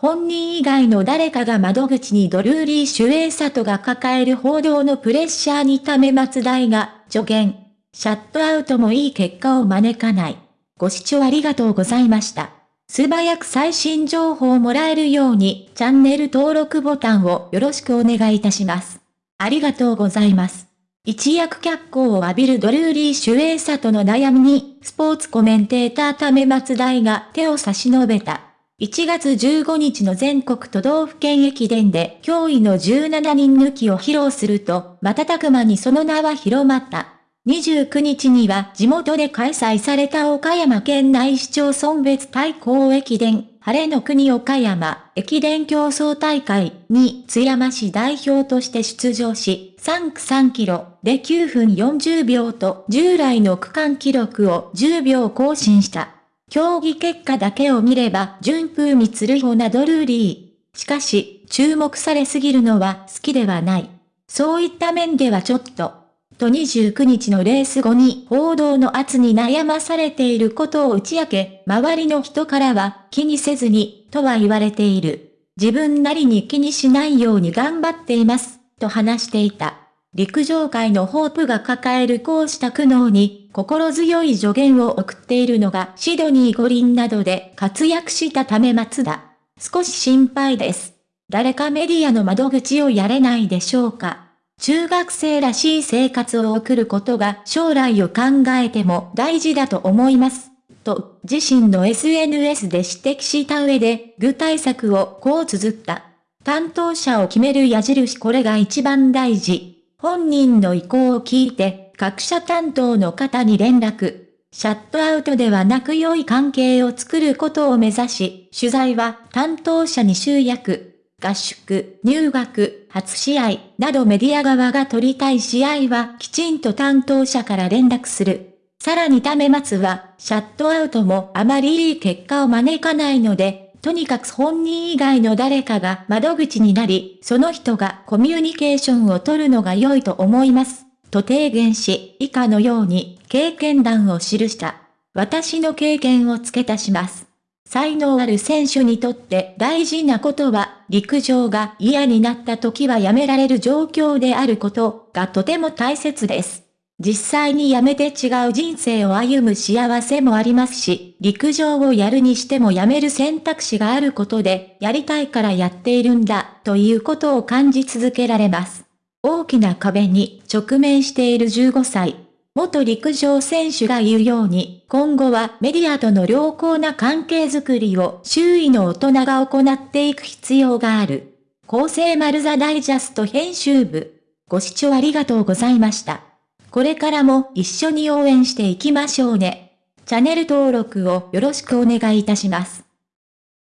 本人以外の誰かが窓口にドルーリー・シュエイサトが抱える報道のプレッシャーに為末大が助言。シャットアウトもいい結果を招かない。ご視聴ありがとうございました。素早く最新情報をもらえるようにチャンネル登録ボタンをよろしくお願いいたします。ありがとうございます。一躍脚光を浴びるドルーリー・シュエイサトの悩みに、スポーツコメンテーター為末大が手を差し伸べた。1月15日の全国都道府県駅伝で驚異の17人抜きを披露すると、瞬く間にその名は広まった。29日には地元で開催された岡山県内市町村別対抗駅伝、晴れの国岡山駅伝競争大会に津山市代表として出場し、3区3キロで9分40秒と従来の区間記録を10秒更新した。競技結果だけを見れば順風に釣るほなドルーリー。しかし、注目されすぎるのは好きではない。そういった面ではちょっと。と29日のレース後に報道の圧に悩まされていることを打ち明け、周りの人からは気にせずに、とは言われている。自分なりに気にしないように頑張っています、と話していた。陸上界のホープが抱えるこうした苦悩に、心強い助言を送っているのがシドニー五輪などで活躍したため松田。少し心配です。誰かメディアの窓口をやれないでしょうか。中学生らしい生活を送ることが将来を考えても大事だと思います。と、自身の SNS で指摘した上で、具体策をこう綴った。担当者を決める矢印これが一番大事。本人の意向を聞いて、各社担当の方に連絡。シャットアウトではなく良い関係を作ることを目指し、取材は担当者に集約。合宿、入学、初試合などメディア側が取りたい試合はきちんと担当者から連絡する。さらに為末は、シャットアウトもあまりいい結果を招かないので、とにかく本人以外の誰かが窓口になり、その人がコミュニケーションを取るのが良いと思います。と提言し、以下のように経験談を記した。私の経験を付け足します。才能ある選手にとって大事なことは、陸上が嫌になった時はやめられる状況であることがとても大切です。実際に辞めて違う人生を歩む幸せもありますし、陸上をやるにしても辞める選択肢があることで、やりたいからやっているんだ、ということを感じ続けられます。大きな壁に直面している15歳。元陸上選手が言うように、今後はメディアとの良好な関係づくりを周囲の大人が行っていく必要がある。厚生丸座ダイジャスト編集部。ご視聴ありがとうございました。これからも一緒に応援していきましょうね。チャンネル登録をよろしくお願いいたします。